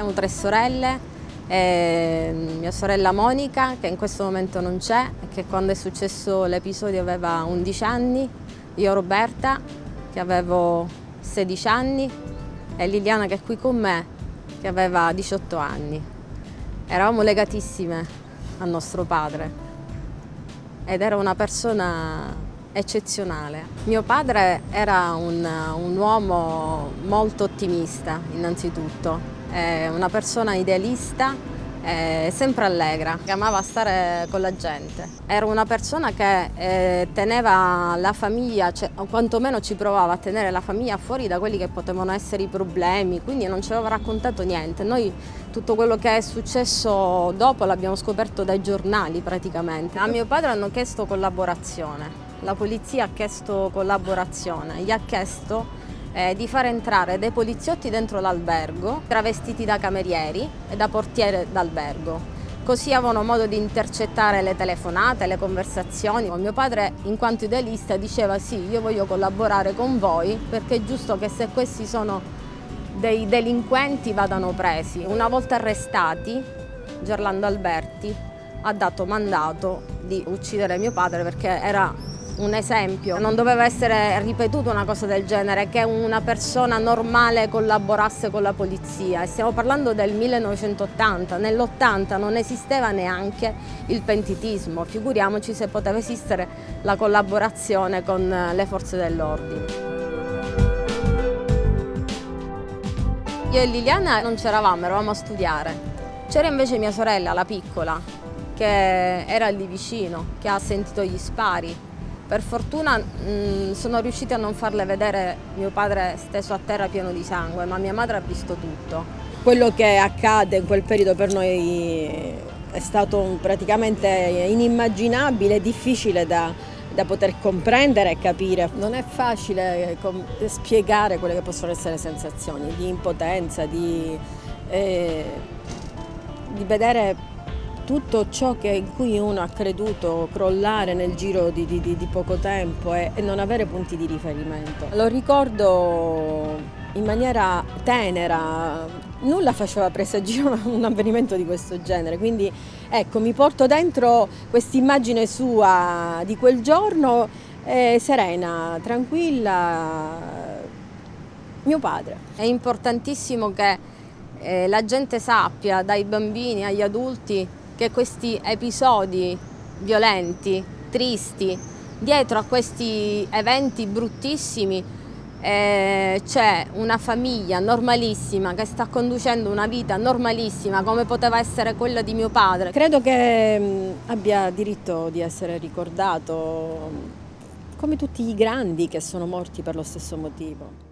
Siamo tre sorelle, eh, mia sorella Monica che in questo momento non c'è, che quando è successo l'episodio aveva 11 anni, io Roberta che avevo 16 anni e Liliana che è qui con me che aveva 18 anni. Eravamo legatissime al nostro padre ed era una persona eccezionale. Mio padre era un, un uomo molto ottimista innanzitutto, una persona idealista eh, sempre allegra, che amava stare con la gente. Era una persona che eh, teneva la famiglia, cioè, o quantomeno ci provava a tenere la famiglia fuori da quelli che potevano essere i problemi, quindi non ci aveva raccontato niente. Noi tutto quello che è successo dopo l'abbiamo scoperto dai giornali praticamente. A mio padre hanno chiesto collaborazione, la polizia ha chiesto collaborazione, gli ha chiesto eh, di far entrare dei poliziotti dentro l'albergo, travestiti da camerieri e da portiere d'albergo. Così avevano modo di intercettare le telefonate, le conversazioni. Mio padre, in quanto idealista, diceva sì, io voglio collaborare con voi perché è giusto che se questi sono dei delinquenti vadano presi. Una volta arrestati, Gerlando Alberti ha dato mandato di uccidere mio padre perché era un esempio. Non doveva essere ripetuta una cosa del genere, che una persona normale collaborasse con la polizia. Stiamo parlando del 1980, nell'80 non esisteva neanche il pentitismo, figuriamoci se poteva esistere la collaborazione con le forze dell'ordine. Io e Liliana non c'eravamo, eravamo a studiare. C'era invece mia sorella, la piccola, che era lì vicino, che ha sentito gli spari per fortuna mh, mm, sono riusciti a non farle vedere mio padre steso a terra pieno di sangue, ma mia madre ha visto tutto. Quello che accade in quel periodo per noi è stato praticamente inimmaginabile, difficile da, da poter comprendere e capire. Non è facile eh, spiegare quelle che possono essere sensazioni di impotenza, di, eh, di vedere tutto ciò che, in cui uno ha creduto crollare nel giro di, di, di poco tempo e, e, non avere punti di riferimento. Lo ricordo in maniera tenera, nulla faceva presagire un avvenimento di questo genere, quindi ecco mi porto dentro quest'immagine sua di quel giorno eh, serena, tranquilla, mio padre. È importantissimo che eh, la gente sappia, dai bambini agli adulti, che questi episodi violenti, tristi, dietro a questi eventi bruttissimi eh, c'è una famiglia normalissima che sta conducendo una vita normalissima come poteva essere quella di mio padre. Credo che mh, abbia diritto di essere ricordato come tutti i grandi che sono morti per lo stesso motivo.